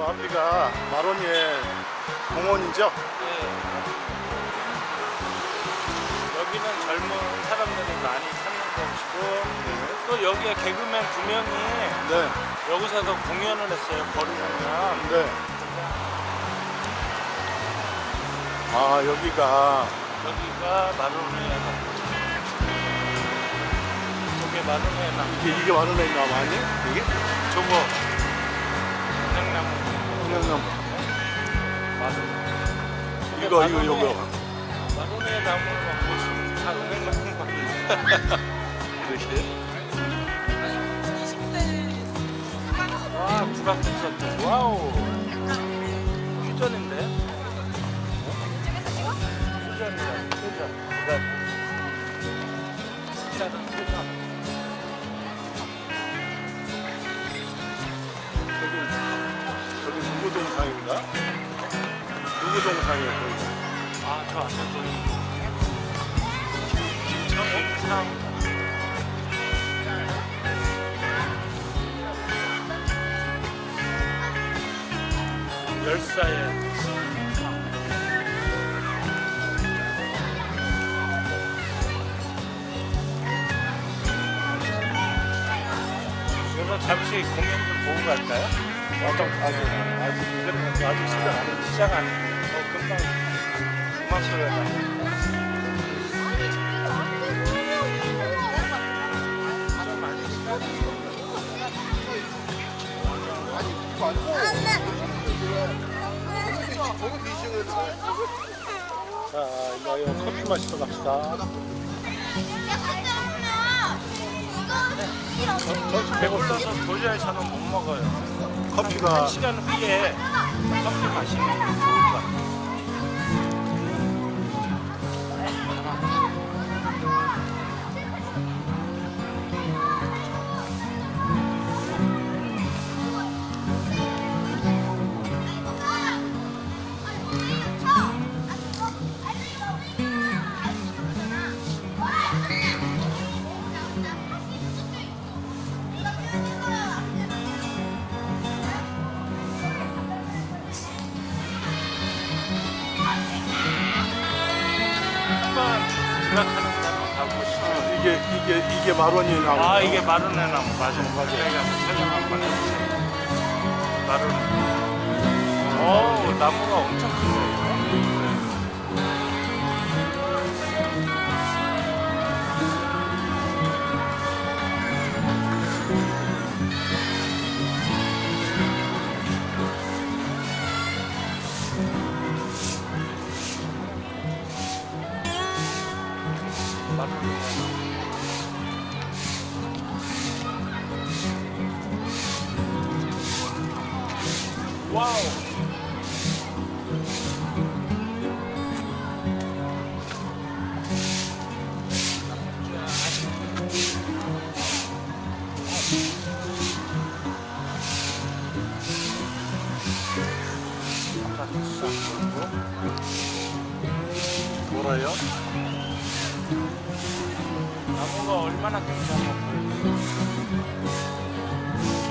저 앞이가 마로니에 공원이죠? 네. 여기는 젊은 사람들이 많이 찾는 곳이고 또 여기에 개그맨 두 명이 네. 여기서도 공연을 했어요. 거리공연. 네. 아, 여기가 여기가 마로니에 나무. 저게 마로니에 나무. 이게, 이게 나무 아니에요? 이게? 저거 그냥 마로니에. 이거, 이거, 이거. 마로니에 나무를 막 보시면 다 은행나무 같은데. 그러시래요? 와, 구락도 와우. 퓨전인데? 퓨전이다, 퓨전. 동상이에요, 거기? 아, 저 앞에 또 김정옥상. 열사의 그래서 잠시 공연 좀 보고 갈까요? 아직, 아직, 아직, 아직 시작 안. 시작 안 어, 금방 그만 소리가 자, 이거 커피 마시러 갑시다. 저 배불러서 도저히 저는 못 먹어요. 커피가 한 시간 후에 커피 마시는 게 좋을 것 같아요. 한번 지각하는 데만 가보시죠. 이게 이게 이게 마로니에 나무. 아 이게 마르네 나무 맞아요. 맞아요. 저희가 설명 한번 해주세요. 마르네. 어 나무가 엄청 크네요. 와우. 뭐라요? 나무가 얼마나 굉장해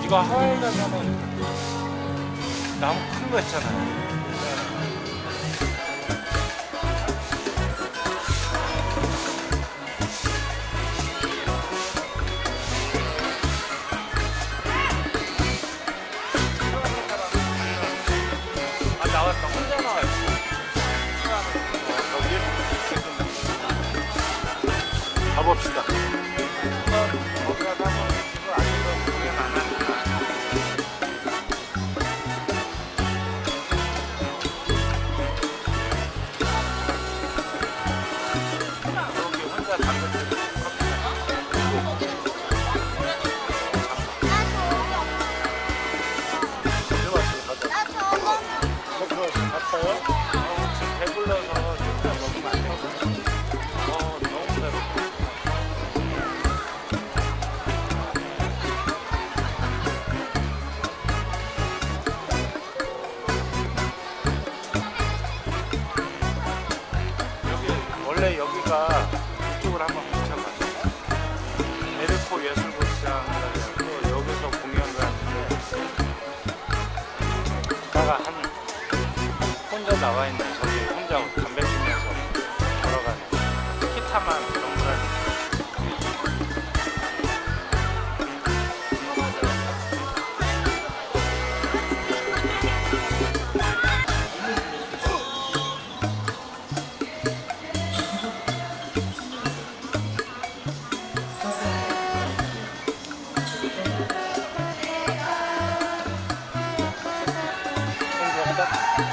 이거 하와이 가면은 나무 큰 거 있잖아요. 지금 배불러서 진짜 먹으면 안 되거든. 어, 너무. 여기 원래 여기가 나와 있는 저기 혼자 담배 피면서 걸어가는 키타만 그런 Thank you. 네,